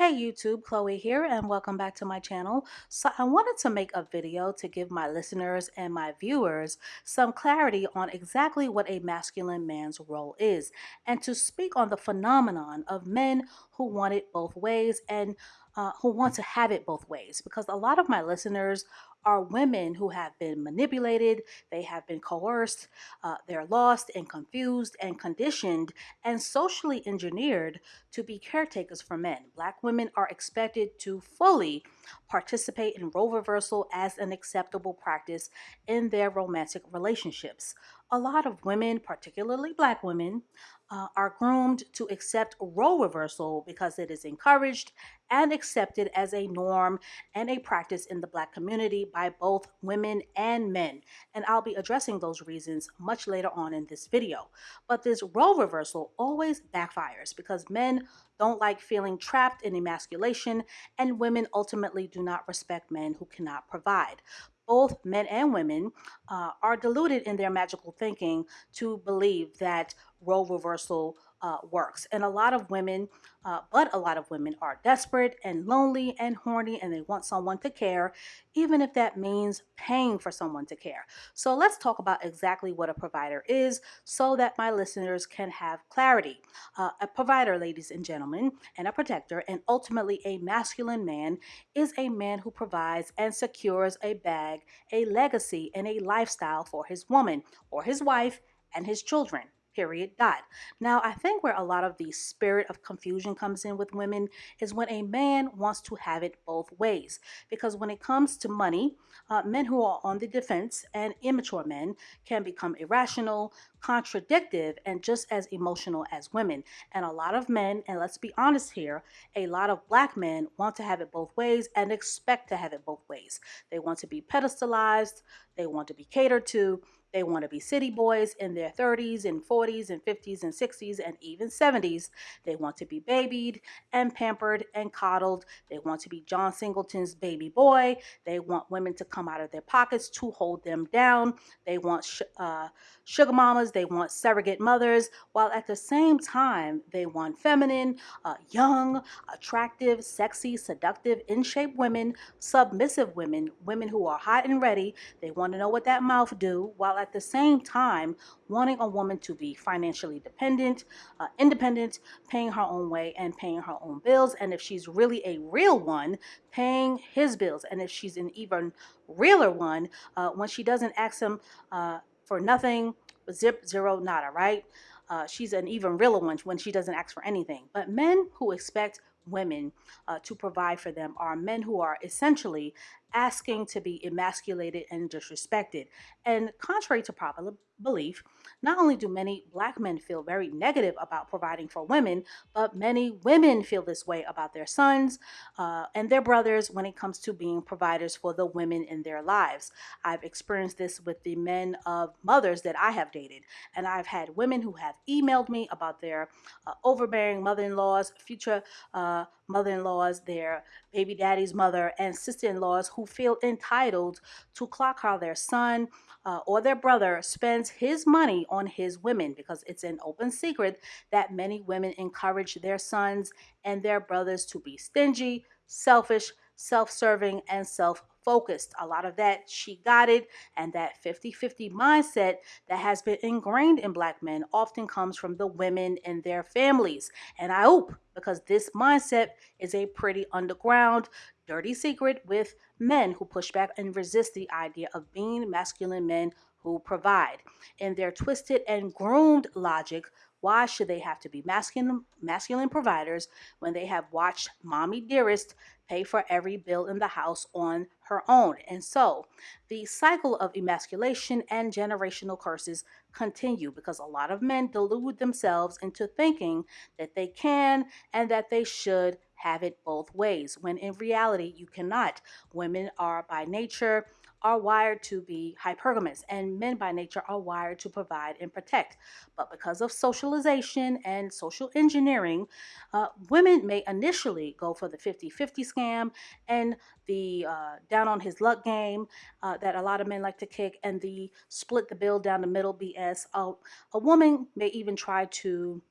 Hey YouTube, Chloe here and welcome back to my channel. So I wanted to make a video to give my listeners and my viewers some clarity on exactly what a masculine man's role is and to speak on the phenomenon of men who want it both ways and uh, who want to have it both ways because a lot of my listeners are women who have been manipulated, they have been coerced, uh, they're lost and confused and conditioned and socially engineered to be caretakers for men. Black women are expected to fully participate in role reversal as an acceptable practice in their romantic relationships. A lot of women, particularly black women, uh, are groomed to accept role reversal because it is encouraged and accepted as a norm and a practice in the Black community by both women and men. And I'll be addressing those reasons much later on in this video. But this role reversal always backfires because men don't like feeling trapped in emasculation, and women ultimately do not respect men who cannot provide both men and women uh, are deluded in their magical thinking to believe that role reversal uh, works. And a lot of women, uh, but a lot of women are desperate and lonely and horny and they want someone to care, even if that means paying for someone to care. So let's talk about exactly what a provider is so that my listeners can have clarity. Uh, a provider, ladies and gentlemen, and a protector, and ultimately a masculine man, is a man who provides and secures a bag, a legacy, and a lifestyle for his woman or his wife and his children period dot now i think where a lot of the spirit of confusion comes in with women is when a man wants to have it both ways because when it comes to money uh, men who are on the defense and immature men can become irrational contradictive and just as emotional as women and a lot of men and let's be honest here a lot of black men want to have it both ways and expect to have it both ways they want to be pedestalized they want to be catered to they want to be city boys in their 30s and 40s and 50s and 60s and even 70s. They want to be babied and pampered and coddled. They want to be John Singleton's baby boy. They want women to come out of their pockets to hold them down. They want sh- uh, sugar mamas. They want surrogate mothers, while at the same time, they want feminine, uh, young, attractive, sexy, seductive, in shape women, submissive women, women who are hot and ready. They want to know what that mouth do, while at the same time wanting a woman to be financially dependent, uh, independent, paying her own way and paying her own bills. And if she's really a real one, paying his bills. And if she's an even realer one, uh, when she doesn't ask him uh, for nothing, zip, zero, nada, right? Uh, she's an even realer one when she doesn't ask for anything. But men who expect women uh, to provide for them are men who are essentially asking to be emasculated and disrespected. And contrary to popular belief, not only do many black men feel very negative about providing for women, but many women feel this way about their sons uh, and their brothers when it comes to being providers for the women in their lives. I've experienced this with the men of mothers that I have dated, and I've had women who have emailed me about their uh, overbearing mother in laws, future uh, mother in laws, their baby daddy's mother, and sister in laws who feel entitled to clock how their son uh, or their brother spends his money on his women because it's an open secret that many women encourage their sons and their brothers to be stingy, selfish, self serving, and self focused. A lot of that she got it, and that 50 50 mindset that has been ingrained in black men often comes from the women in their families. And I hope because this mindset is a pretty underground, dirty secret with men who push back and resist the idea of being masculine men who provide. In their twisted and groomed logic, why should they have to be masculine masculine providers when they have watched mommy dearest pay for every bill in the house on her own? And so, the cycle of emasculation and generational curses continue because a lot of men delude themselves into thinking that they can and that they should have it both ways, when in reality, you cannot. Women are by nature are wired to be hypergamous, and men by nature are wired to provide and protect. But because of socialization and social engineering, uh, women may initially go for the 50 50 scam and the uh, down on his luck game uh, that a lot of men like to kick, and the split the bill down the middle BS. a woman may even try to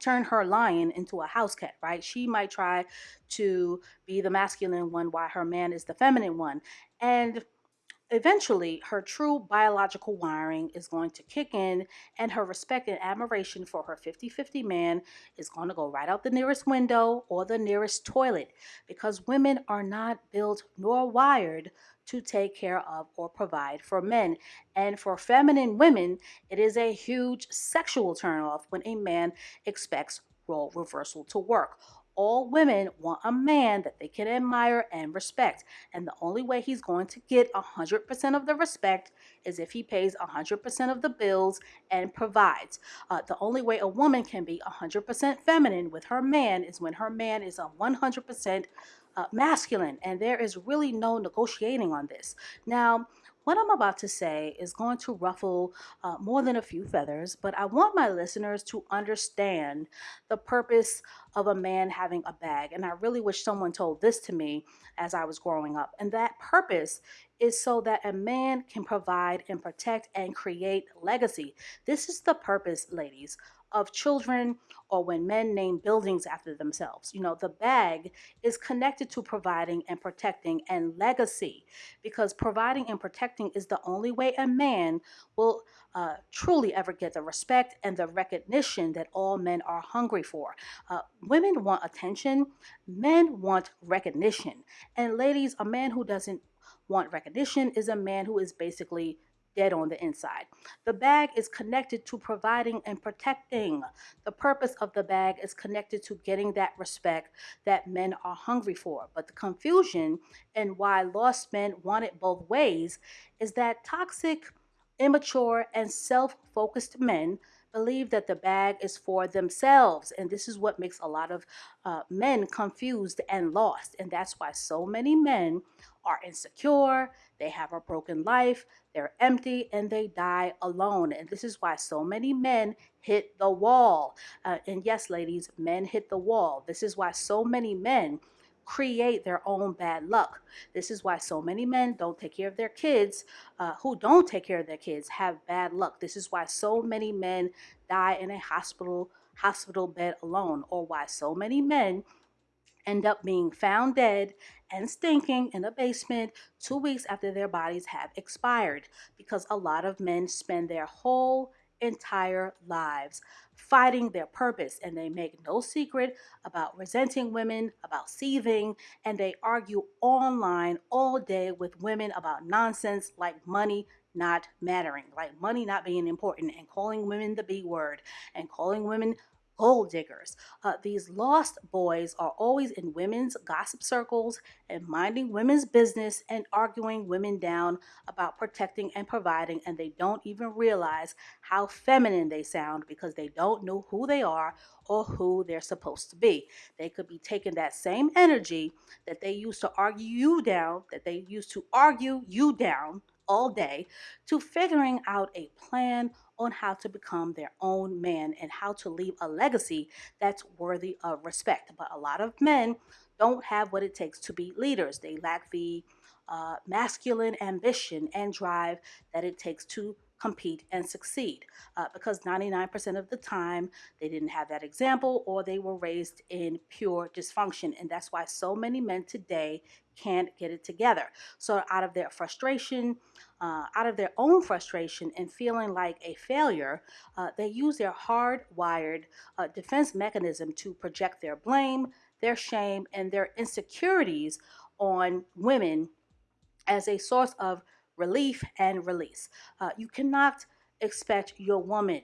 turn her lion into a house cat, right? She might try to be the masculine one while her man is the feminine one. And Eventually, her true biological wiring is going to kick in, and her respect and admiration for her 50 50 man is going to go right out the nearest window or the nearest toilet because women are not built nor wired to take care of or provide for men. And for feminine women, it is a huge sexual turnoff when a man expects role reversal to work all women want a man that they can admire and respect. And the only way he's going to get 100% of the respect is if he pays 100% of the bills and provides. Uh, the only way a woman can be 100% feminine with her man is when her man is a 100% uh, masculine. And there is really no negotiating on this. Now, what I'm about to say is going to ruffle uh, more than a few feathers, but I want my listeners to understand the purpose of a man having a bag. And I really wish someone told this to me as I was growing up. And that purpose is so that a man can provide and protect and create legacy. This is the purpose, ladies, of children or when men name buildings after themselves. You know, the bag is connected to providing and protecting and legacy because providing and protecting is the only way a man will uh, truly ever get the respect and the recognition that all men are hungry for. Uh, women want attention, men want recognition. And ladies, a man who doesn't want recognition is a man who is basically dead on the inside. The bag is connected to providing and protecting. The purpose of the bag is connected to getting that respect that men are hungry for. But the confusion and why lost men want it both ways is that toxic, immature, and self focused men believe that the bag is for themselves. And this is what makes a lot of uh, men confused and lost. And that's why so many men are insecure, they have a broken life, they're empty, and they die alone. And this is why so many men hit the wall. Uh, and yes, ladies, men hit the wall. This is why so many men create their own bad luck. This is why so many men don't take care of their kids, uh, who don't take care of their kids, have bad luck. This is why so many men die in a hospital hospital bed alone, or why so many men end up being found dead and stinking in a basement two weeks after their bodies have expired because a lot of men spend their whole entire lives fighting their purpose and they make no secret about resenting women, about seething, and they argue online all day with women about nonsense like money not mattering, like money not being important, and calling women the B word, and calling women gold diggers. Uh, these lost boys are always in women's gossip circles and minding women's business and arguing women down about protecting and providing, and they don't even realize how feminine they sound because they don't know who they are or who they're supposed to be. They could be taking that same energy that they used to argue you down, that they used to argue you down all day, to figuring out a plan on how to become their own man and how to leave a legacy that's worthy of respect. But a lot of men don't have what it takes to be leaders. They lack the uh, masculine ambition and drive that it takes to compete and succeed uh, because 99% of the time they didn't have that example or they were raised in pure dysfunction. And that's why so many men today can't get it together. So, out of their frustration, uh, out of their own frustration and feeling like a failure, uh, they use their hardwired uh, defense mechanism to project their blame, their shame, and their insecurities on women as a source of relief and release. Uh, you cannot expect your woman,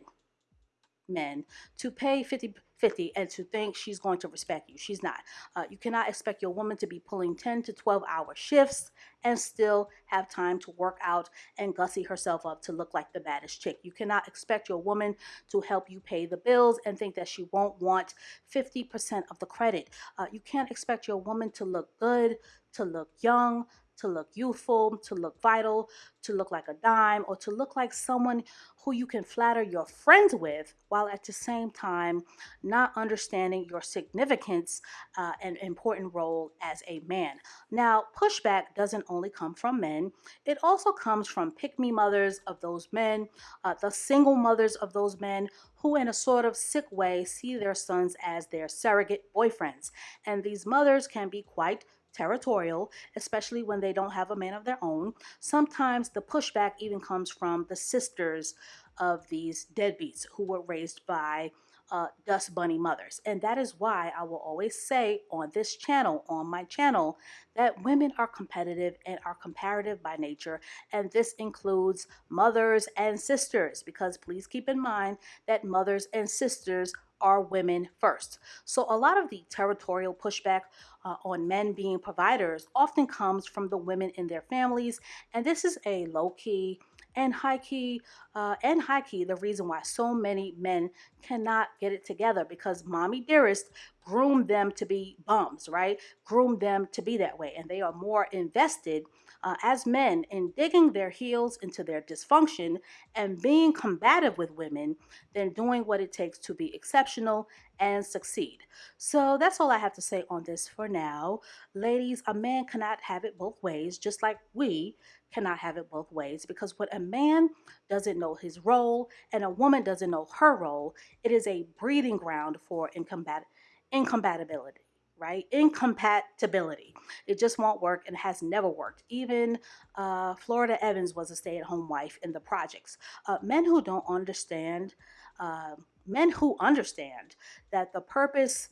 men, to pay 50 50 and to think she's going to respect you. She's not. Uh, you cannot expect your woman to be pulling 10 to 12 hour shifts and still have time to work out and gussy herself up to look like the baddest chick. You cannot expect your woman to help you pay the bills and think that she won't want 50% of the credit. Uh, you can't expect your woman to look good, to look young, to look youthful, to look vital, to look like a dime, or to look like someone who you can flatter your friends with while at the same time not understanding your significance uh, and important role as a man. Now, pushback doesn't only come from men, it also comes from pick me mothers of those men, uh, the single mothers of those men who, in a sort of sick way, see their sons as their surrogate boyfriends. And these mothers can be quite territorial, especially when they don't have a man of their own. Sometimes the pushback even comes from the sisters of these deadbeats who were raised by uh, Dust Bunny mothers. And that is why I will always say on this channel, on my channel, that women are competitive and are comparative by nature. And this includes mothers and sisters, because please keep in mind that mothers and sisters are women first. So a lot of the territorial pushback uh, on men being providers often comes from the women in their families. And this is a low key and high key uh, and high key the reason why so many men cannot get it together because mommy dearest groomed them to be bums right? Groomed them to be that way and they are more invested uh, as men in digging their heels into their dysfunction and being combative with women than doing what it takes to be exceptional and succeed. So that's all I have to say on this for now. Ladies, a man cannot have it both ways, just like we cannot have it both ways because when a man doesn't know his role and a woman doesn't know her role, it is a breeding ground for incombat- incompatibility right? Incompatibility. It just won't work and has never worked. Even uh, Florida Evans was a stay at home wife in the projects. Uh, men who don't understand, uh, men who understand that the purpose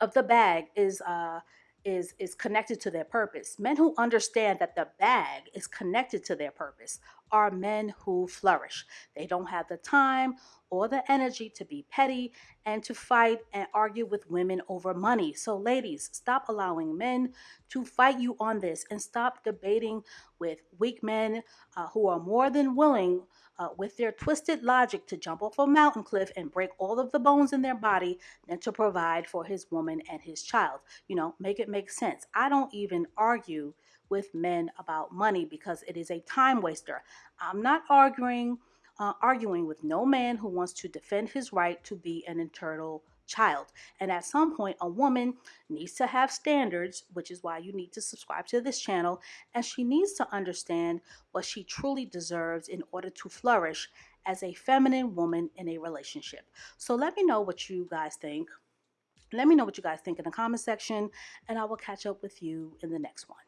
of the bag is uh, is is connected to their purpose. Men who understand that the bag is connected to their purpose are men who flourish. They don't have the time or the energy to be petty and to fight and argue with women over money. So, ladies, stop allowing men to fight you on this and stop debating with weak men uh, who are more than willing. Uh, with their twisted logic to jump off a mountain cliff and break all of the bones in their body than to provide for his woman and his child. You know, make it make sense. I don't even argue with men about money because it is a time waster. I'm not arguing uh, arguing with no man who wants to defend his right to be an eternal child. And at some point, a woman needs to have standards, which is why you need to subscribe to this channel. And she needs to understand what she truly deserves in order to flourish as a feminine woman in a relationship. So let me know what you guys think. Let me know what you guys think in the comment section, and I will catch up with you in the next one.